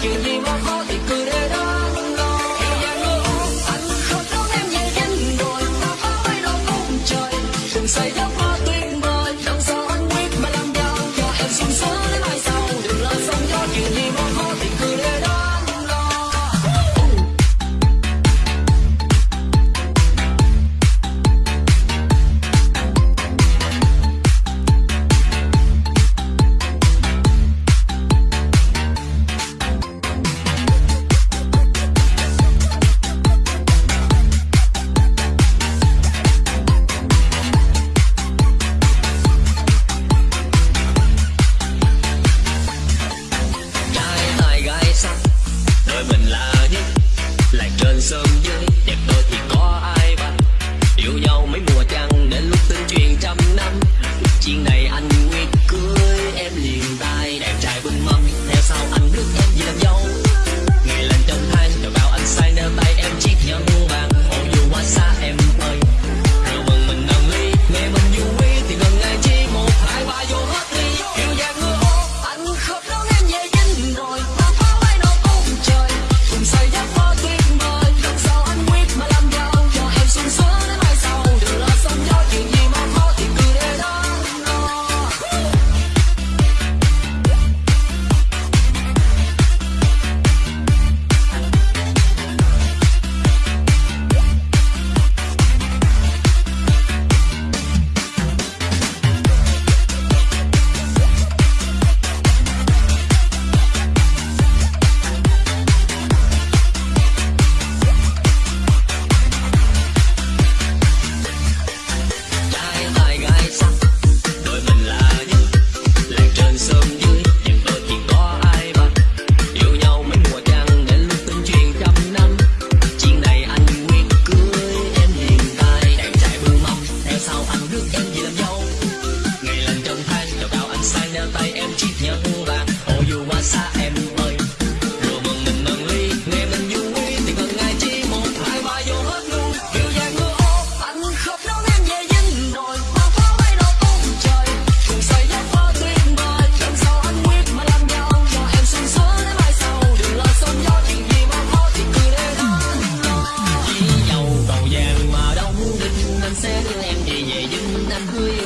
give me my heart. good.